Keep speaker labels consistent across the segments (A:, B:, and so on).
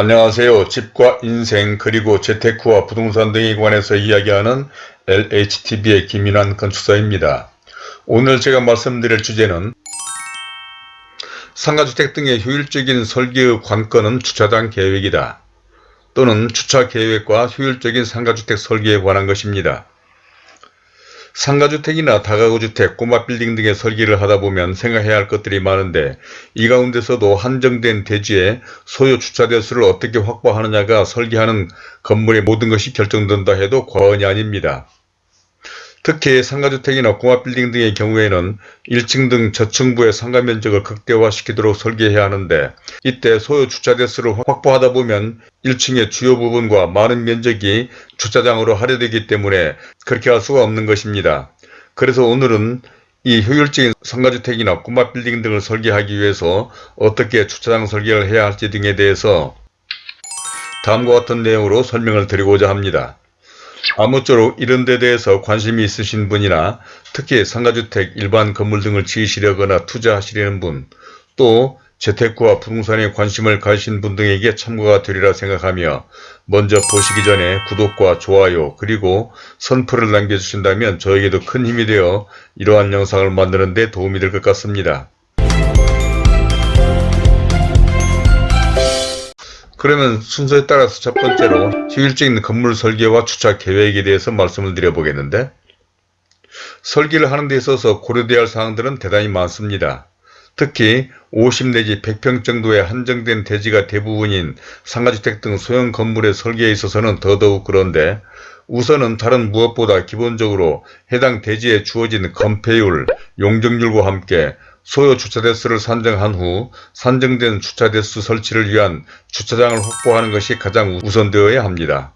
A: 안녕하세요. 집과 인생 그리고 재테크와 부동산 등에 관해서 이야기하는 LHTV의 김인환 건축사입니다. 오늘 제가 말씀드릴 주제는 상가주택 등의 효율적인 설계의 관건은 주차장 계획이다. 또는 주차 계획과 효율적인 상가주택 설계에 관한 것입니다. 상가주택이나 다가구주택, 꼬마빌딩 등의 설계를 하다보면 생각해야 할 것들이 많은데 이 가운데서도 한정된 대지에 소요 주차 대수를 어떻게 확보하느냐가 설계하는 건물의 모든 것이 결정된다 해도 과언이 아닙니다. 특히 상가주택이나 공합빌딩 등의 경우에는 1층 등 저층부의 상가 면적을 극대화시키도록 설계해야 하는데 이때 소요 주차 대수를 확보하다 보면 1층의 주요 부분과 많은 면적이 주차장으로 할애되기 때문에 그렇게 할 수가 없는 것입니다. 그래서 오늘은 이 효율적인 상가주택이나 꼬마빌딩 등을 설계하기 위해서 어떻게 주차장 설계를 해야 할지 등에 대해서 다음과 같은 내용으로 설명을 드리고자 합니다. 아무쪼록 이런 데 대해서 관심이 있으신 분이나 특히 상가주택, 일반 건물 등을 지으시려거나 투자하시려는 분, 또 재테크와 부동산에 관심을 가지신 분 등에게 참고가 되리라 생각하며 먼저 보시기 전에 구독과 좋아요 그리고 선풀을 남겨주신다면 저에게도 큰 힘이 되어 이러한 영상을 만드는 데 도움이 될 것 같습니다. 그러면 순서에 따라서 첫 번째로 효율적인 건물 설계와 주차 계획에 대해서 말씀을 드려보겠는데 설계를 하는 데 있어서 고려되어야 할 사항들은 대단히 많습니다. 특히 50 내지 100평 정도의 한정된 대지가 대부분인 상가주택 등 소형 건물의 설계에 있어서는 더더욱 그런데 우선은 다른 무엇보다 기본적으로 해당 대지에 주어진 건폐율, 용적률과 함께 소요 주차 대수를 산정한 후 산정된 주차 대수 설치를 위한 주차장을 확보하는 것이 가장 우선되어야 합니다.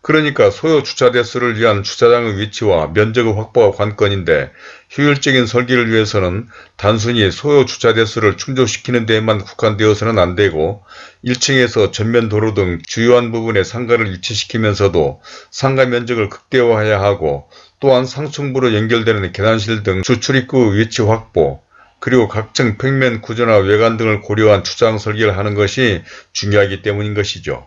A: 그러니까 소요 주차 대수를 위한 주차장의 위치와 면적의 확보가 관건인데 효율적인 설계를 위해서는 단순히 소요 주차 대수를 충족시키는 데에만 국한되어서는 안되고 1층에서 전면 도로 등 주요한 부분에 상가를 위치시키면서도 상가 면적을 극대화해야 하고 또한 상층부로 연결되는 계단실 등 주출입구 위치 확보 그리고 각층 평면 구조나 외관 등을 고려한 주차장 설계를 하는 것이 중요하기 때문인 것이죠.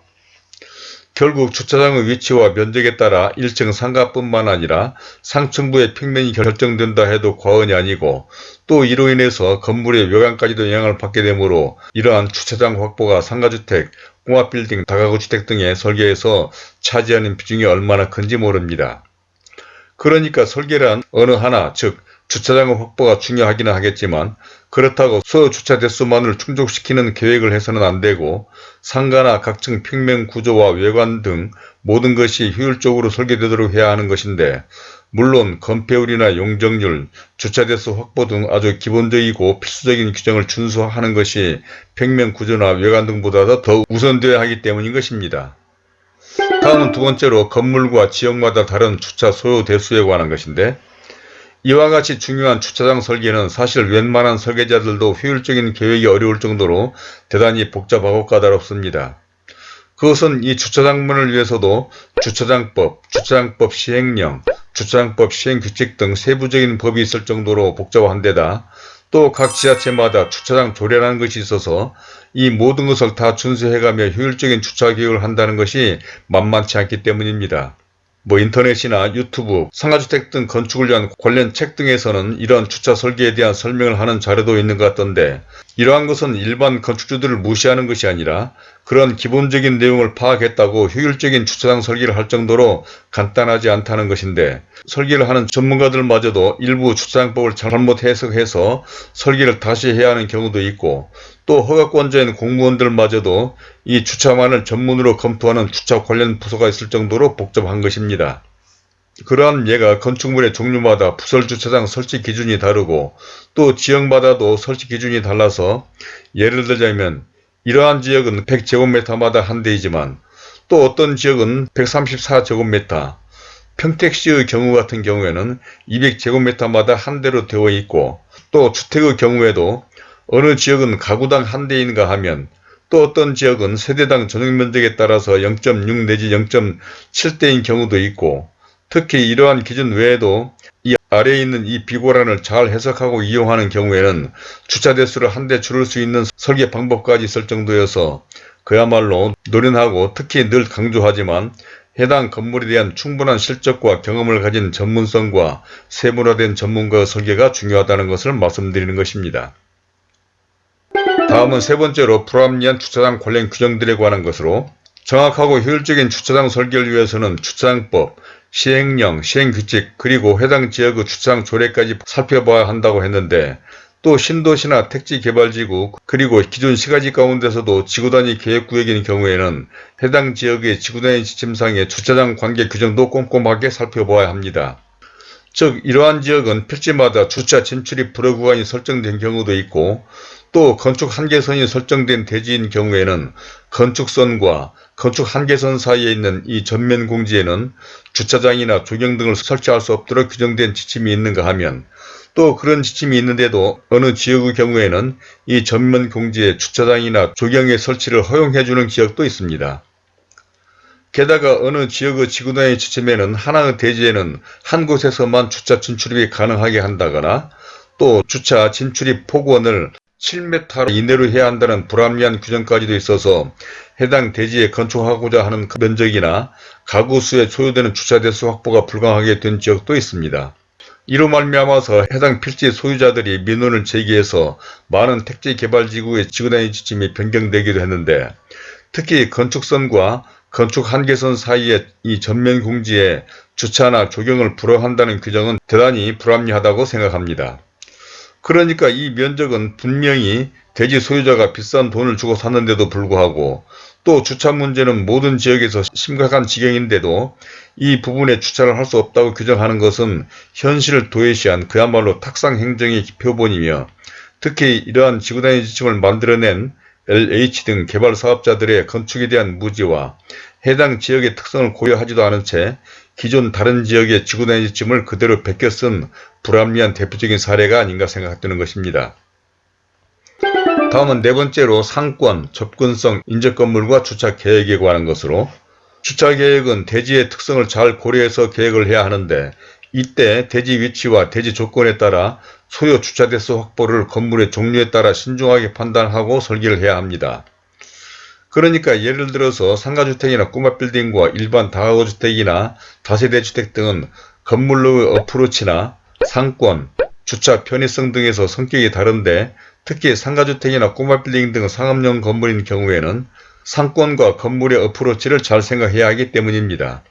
A: 결국 주차장의 위치와 면적에 따라 1층 상가뿐만 아니라 상층부의 평면이 결정된다 해도 과언이 아니고 또 이로 인해서 건물의 외관까지도 영향을 받게 되므로 이러한 주차장 확보가 상가주택, 공합빌딩, 다가구주택 등의 설계에서 차지하는 비중이 얼마나 큰지 모릅니다. 그러니까 설계란 어느 하나 즉 주차장의 확보가 중요하기는 하겠지만 그렇다고 소요 주차 대수만을 충족시키는 계획을 해서는 안되고 상가나 각층 평면 구조와 외관 등 모든 것이 효율적으로 설계되도록 해야 하는 것인데 물론 건폐율이나 용적률, 주차 대수 확보 등 아주 기본적이고 필수적인 규정을 준수하는 것이 평면 구조나 외관 등보다 더 우선되어야 하기 때문인 것입니다. 다음은 두 번째로 건물과 지역마다 다른 주차 소요 대수에 관한 것인데 이와 같이 중요한 주차장 설계는 사실 웬만한 설계자들도 효율적인 계획이 어려울 정도로 대단히 복잡하고 까다롭습니다. 그것은 이 주차장문을 위해서도 주차장법, 주차장법 시행령, 주차장법 시행규칙 등 세부적인 법이 있을 정도로 복잡한 데다 또 각 지자체마다 주차장 조례라는 것이 있어서 이 모든 것을 다 준수해가며 효율적인 주차 계획을 한다는 것이 만만치 않기 때문입니다. 뭐 인터넷이나 유튜브, 상가주택 등 건축을 위한 관련 책 등에서는 이러한 주차 설계에 대한 설명을 하는 자료도 있는 것 같던데 이러한 것은 일반 건축주들을 무시하는 것이 아니라 그런 기본적인 내용을 파악했다고 효율적인 주차장 설계를 할 정도로 간단하지 않다는 것인데 설계를 하는 전문가들마저도 일부 주차장법을 잘못 해석해서 설계를 다시 해야 하는 경우도 있고 또 허가권자인 공무원들마저도 이 주차만을 전문으로 검토하는 주차 관련 부서가 있을 정도로 복잡한 것입니다. 그러한 예가 건축물의 종류마다 부설주차장 설치 기준이 다르고 또 지역마다도 설치 기준이 달라서 예를 들자면 이러한 지역은 100제곱미터마다 한 대이지만 또 어떤 지역은 134제곱미터, 평택시의 경우 같은 경우에는 200제곱미터마다 한 대로 되어 있고 또 주택의 경우에도 어느 지역은 가구당 한 대인가 하면 또 어떤 지역은 세대당 전용면적에 따라서 0.6 내지 0.7대인 경우도 있고 특히 이러한 기준 외에도 이 아래에 있는 이 비고란을 잘 해석하고 이용하는 경우에는 주차 대수를 한 대 줄일 수 있는 설계 방법까지 있을 정도여서 그야말로 노련하고 특히 늘 강조하지만 해당 건물에 대한 충분한 실적과 경험을 가진 전문성과 세분화된 전문가의 설계가 중요하다는 것을 말씀드리는 것입니다. 다음은 세 번째로 불합리한 주차장 관련 규정들에 관한 것으로 정확하고 효율적인 주차장 설계를 위해서는 주차장법, 시행령, 시행규칙 그리고 해당 지역의 주차장 조례까지 살펴봐야 한다고 했는데 또 신도시나 택지개발지구 그리고 기존 시가지 가운데서도 지구단위 계획구역인 경우에는 해당 지역의 지구단위 지침상의 주차장 관계 규정도 꼼꼼하게 살펴보아야 합니다. 즉 이러한 지역은 필지마다 주차 진출입 불허 구간이 설정된 경우도 있고 또 건축 한계선이 설정된 대지인 경우에는 건축선과 건축 한계선 사이에 있는 이 전면 공지에는 주차장이나 조경 등을 설치할 수 없도록 규정된 지침이 있는가 하면 또 그런 지침이 있는데도 어느 지역의 경우에는 이 전면 공지에 주차장이나 조경의 설치를 허용해 주는 지역도 있습니다. 게다가 어느 지역의 지구단위 지침에는 하나의 대지에는 한 곳에서만 주차 진출입이 가능하게 한다거나 또 주차 진출입 폭원을 7m 이내로 해야 한다는 불합리한 규정까지도 있어서 해당 대지에 건축하고자 하는 그 면적이나 가구 수에 소요되는 주차 대수 확보가 불가하게 된 지역도 있습니다. 이로 말미암아서 해당 필지 소유자들이 민원을 제기해서 많은 택지 개발지구의 지구단위 지침이 변경되기도 했는데 특히 건축선과 건축 한계선 사이의 이 전면 공지에 주차나 조경을 불허한다는 규정은 대단히 불합리하다고 생각합니다. 그러니까 이 면적은 분명히 대지 소유자가 비싼 돈을 주고 샀는데도 불구하고 또 주차 문제는 모든 지역에서 심각한 지경인데도 이 부분에 주차를 할 수 없다고 규정하는 것은 현실을 도외시한 그야말로 탁상 행정의 표본이며 특히 이러한 지구단위 지침을 만들어낸 LH 등 개발 사업자들의 건축에 대한 무지와 해당 지역의 특성을 고려하지도 않은 채 기존 다른 지역의 지구단위 지침을 그대로 베껴 쓴 불합리한 대표적인 사례가 아닌가 생각되는 것입니다. 다음은 네 번째로 상권, 접근성, 인접건물과 주차 계획에 관한 것으로 주차 계획은 대지의 특성을 잘 고려해서 계획을 해야 하는데 이때 대지 위치와 대지 조건에 따라 소요 주차 대수 확보를 건물의 종류에 따라 신중하게 판단하고 설계를 해야 합니다. 그러니까 예를 들어서 상가주택이나 꼬마빌딩과 일반 다가구주택이나 다세대 주택 등은 건물로의 어프로치나 상권, 주차 편의성 등에서 성격이 다른데 특히 상가주택이나 꼬마빌딩 등 상업용 건물인 경우에는 상권과 건물의 어프로치를 잘 생각해야 하기 때문입니다.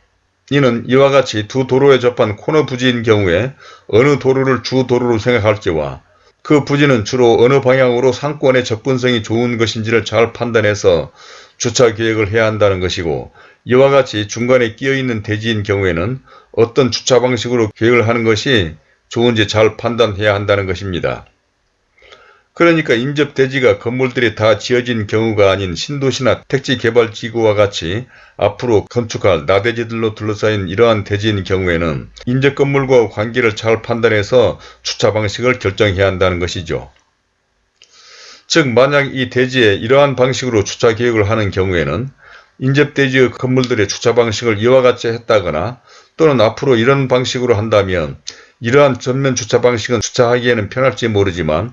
A: 이는 이와 같이 두 도로에 접한 코너 부지인 경우에 어느 도로를 주 도로로 생각할지와 그 부지는 주로 어느 방향으로 상권의 접근성이 좋은 것인지를 잘 판단해서 주차 계획을 해야 한다는 것이고 이와 같이 중간에 끼어있는 대지인 경우에는 어떤 주차 방식으로 계획을 하는 것이 좋은지 잘 판단해야 한다는 것입니다. 그러니까 인접대지가 건물들이 다 지어진 경우가 아닌 신도시나 택지개발지구와 같이 앞으로 건축할 나대지들로 둘러싸인 이러한 대지인 경우에는 인접 건물과 관계를 잘 판단해서 주차 방식을 결정해야 한다는 것이죠. 즉 만약 이 대지에 이러한 방식으로 주차 계획을 하는 경우에는 인접대지의 건물들의 주차 방식을 이와 같이 했다거나 또는 앞으로 이런 방식으로 한다면 이러한 전면 주차 방식은 주차하기에는 편할지 모르지만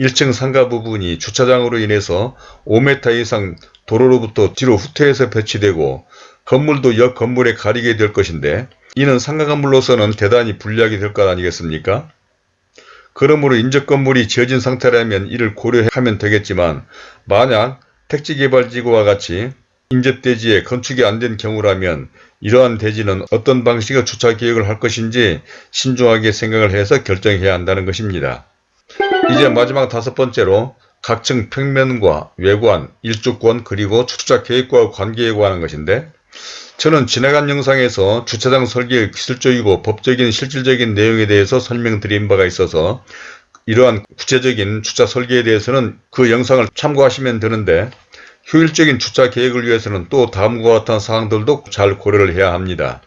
A: 1층 상가 부분이 주차장으로 인해서 5m 이상 도로로부터 뒤로 후퇴해서 배치되고 건물도 옆 건물에 가리게 될 것인데 이는 상가 건물로서는 대단히 불리하게 될 것 아니겠습니까? 그러므로 인접 건물이 지어진 상태라면 이를 고려하면 되겠지만 만약 택지개발지구와 같이 인접대지에 건축이 안 된 경우라면 이러한 대지는 어떤 방식의 주차 계획을 할 것인지 신중하게 생각을 해서 결정해야 한다는 것입니다. 이제 마지막 다섯 번째로 각층 평면과 외관, 일조권 그리고 주차 계획과 관계에 관한 것인데 저는 지나간 영상에서 주차장 설계의 기술적이고 법적인 실질적인 내용에 대해서 설명드린 바가 있어서 이러한 구체적인 주차 설계에 대해서는 그 영상을 참고하시면 되는데 효율적인 주차 계획을 위해서는 또 다음과 같은 사항들도 잘 고려를 해야 합니다.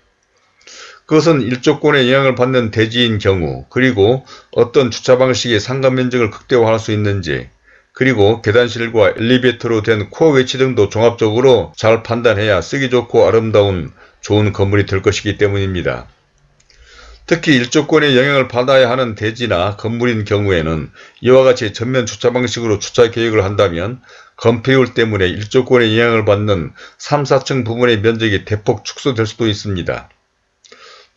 A: 그것은 일조권에 영향을 받는 대지인 경우 그리고 어떤 주차 방식의 상가 면적을 극대화할 수 있는지 그리고 계단실과 엘리베이터로 된 코어 위치 등도 종합적으로 잘 판단해야 쓰기 좋고 아름다운 좋은 건물이 될 것이기 때문입니다. 특히 일조권에 영향을 받아야 하는 대지나 건물인 경우에는 이와 같이 전면 주차 방식으로 주차 계획을 한다면 건폐율 때문에 일조권의 영향을 받는 3, 4층 부분의 면적이 대폭 축소될 수도 있습니다.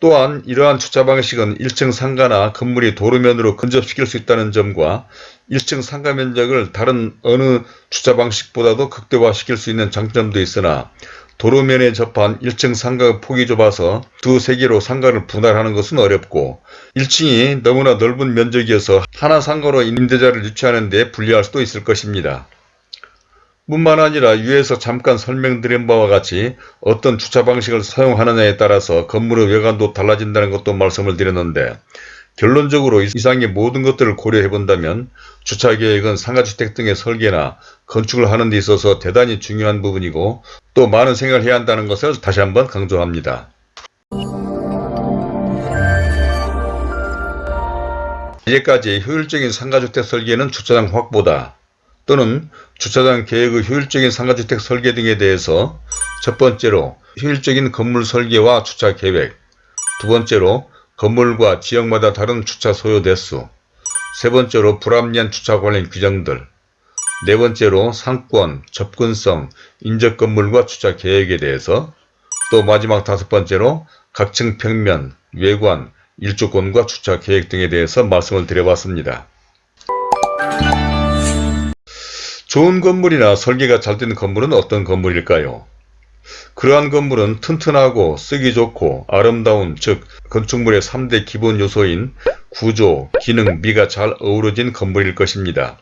A: 또한 이러한 주차 방식은 1층 상가나 건물이 도로면으로 근접시킬 수 있다는 점과 1층 상가 면적을 다른 어느 주차 방식보다도 극대화시킬 수 있는 장점도 있으나 도로면에 접한 1층 상가의 폭이 좁아서 두세 개로 상가를 분할하는 것은 어렵고 1층이 너무나 넓은 면적이어서 하나 상가로 임대자를 유치하는 데 불리할 수도 있을 것입니다. 뿐만 아니라 위에서 잠깐 설명드린 바와 같이 어떤 주차 방식을 사용하느냐에 따라서 건물의 외관도 달라진다는 것도 말씀을 드렸는데 결론적으로 이상의 모든 것들을 고려해 본다면 주차계획은 상가주택 등의 설계나 건축을 하는 데 있어서 대단히 중요한 부분이고 또 많은 생각을 해야 한다는 것을 다시 한번 강조합니다. 이제까지 효율적인 상가주택 설계는 주차장 확보다 또는 주차장 계획의 효율적인 상가주택 설계 등에 대해서 첫 번째로 효율적인 건물 설계와 주차 계획 두 번째로 건물과 지역마다 다른 주차 소요 대수 세 번째로 불합리한 주차 관련 규정들 네 번째로 상권, 접근성, 인접 건물과 주차 계획에 대해서 또 마지막 다섯 번째로 각층 평면, 외관, 일조권과 주차 계획 등에 대해서 말씀을 드려봤습니다. 좋은 건물이나 설계가 잘 되는 건물은 어떤 건물일까요? 그러한 건물은 튼튼하고 쓰기 좋고 아름다운 즉 건축물의 3대 기본 요소인 구조, 기능, 미가 잘 어우러진 건물일 것입니다.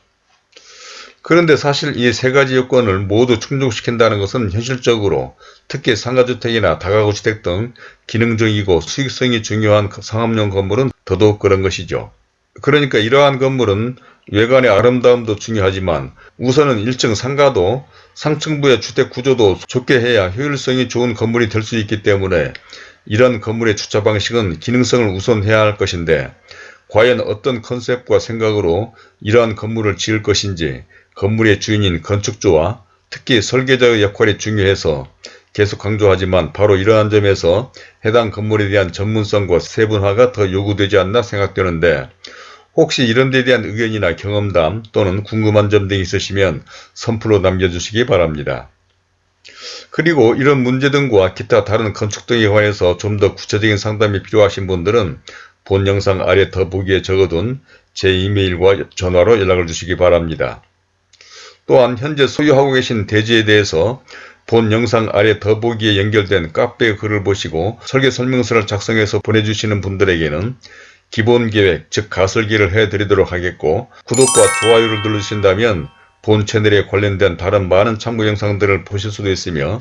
A: 그런데 사실 이 세 가지 요건을 모두 충족시킨다는 것은 현실적으로 특히 상가주택이나 다가구주택 등 기능적이고 수익성이 중요한 상업용 건물은 더더욱 그런 것이죠. 그러니까 이러한 건물은 외관의 아름다움도 중요하지만 우선은 1층 상가도 상층부의 주택 구조도 좋게 해야 효율성이 좋은 건물이 될 수 있기 때문에 이런 건물의 주차 방식은 기능성을 우선해야 할 것인데 과연 어떤 컨셉과 생각으로 이러한 건물을 지을 것인지 건물의 주인인 건축주와 특히 설계자의 역할이 중요해서 계속 강조하지만 바로 이러한 점에서 해당 건물에 대한 전문성과 세분화가 더 요구되지 않나 생각되는데 혹시 이런 데 대한 의견이나 경험담 또는 궁금한 점 등이 있으시면 선플로 남겨주시기 바랍니다. 그리고 이런 문제 등과 기타 다른 건축 등에 관해서 좀 더 구체적인 상담이 필요하신 분들은 본 영상 아래 더보기에 적어둔 제 이메일과 전화로 연락을 주시기 바랍니다. 또한 현재 소유하고 계신 대지에 대해서 본 영상 아래 더보기에 연결된 카페 글을 보시고 설계 설명서를 작성해서 보내주시는 분들에게는 기본계획 즉 가설기를 해드리도록 하겠고 구독과 좋아요를 눌러주신다면 본 채널에 관련된 다른 많은 참고 영상들을 보실 수도 있으며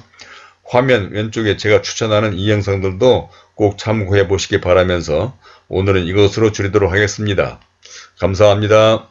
A: 화면 왼쪽에 제가 추천하는 이 영상들도 꼭 참고해 보시기 바라면서 오늘은 이것으로 줄이도록 하겠습니다. 감사합니다.